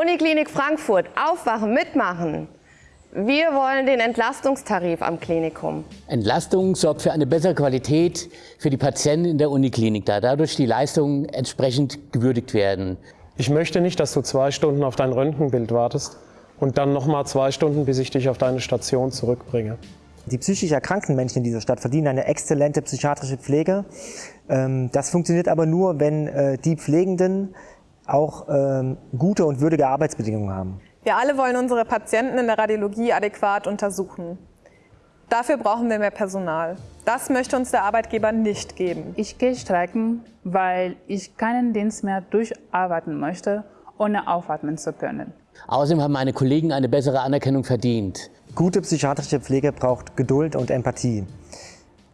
Uniklinik Frankfurt, aufwachen, mitmachen. Wir wollen den Entlastungstarif am Klinikum. Entlastung sorgt für eine bessere Qualität für die Patienten in der Uniklinik, da dadurch die Leistungen entsprechend gewürdigt werden. Ich möchte nicht, dass du zwei Stunden auf dein Röntgenbild wartest und dann nochmal zwei Stunden, bis ich dich auf deine Station zurückbringe. Die psychisch erkrankten Menschen in dieser Stadt verdienen eine exzellente psychiatrische Pflege. Ähm, das funktioniert aber nur, wenn äh, die Pflegenden auch ähm, gute und würdige Arbeitsbedingungen haben. Wir alle wollen unsere Patienten in der Radiologie adäquat untersuchen. Dafür brauchen wir mehr Personal. Das möchte uns der Arbeitgeber nicht geben. Ich gehe streiken, weil ich keinen Dienst mehr durcharbeiten möchte, ohne aufatmen zu können. Außerdem haben meine Kollegen eine bessere Anerkennung verdient. Gute psychiatrische Pflege braucht Geduld und Empathie.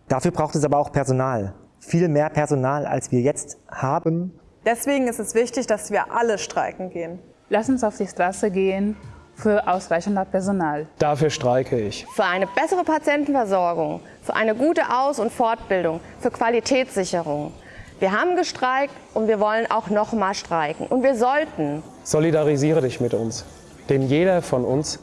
Dafür braucht es aber auch Personal. Viel mehr Personal, als wir jetzt haben. Deswegen ist es wichtig, dass wir alle streiken gehen. Lass uns auf die Straße gehen für ausreichend Personal. Dafür streike ich. Für eine bessere Patientenversorgung, für eine gute Aus- und Fortbildung, für Qualitätssicherung. Wir haben gestreikt und wir wollen auch noch mal streiken. Und wir sollten. Solidarisiere dich mit uns. Denn jeder von uns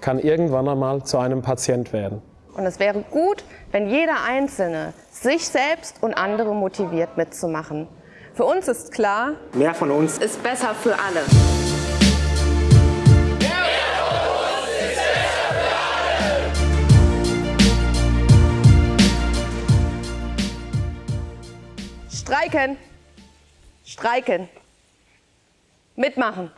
kann irgendwann einmal zu einem Patient werden. Und es wäre gut, wenn jeder Einzelne sich selbst und andere motiviert mitzumachen. Für uns ist klar, mehr von uns ist besser für alle. Streiken. Streiken. Mitmachen.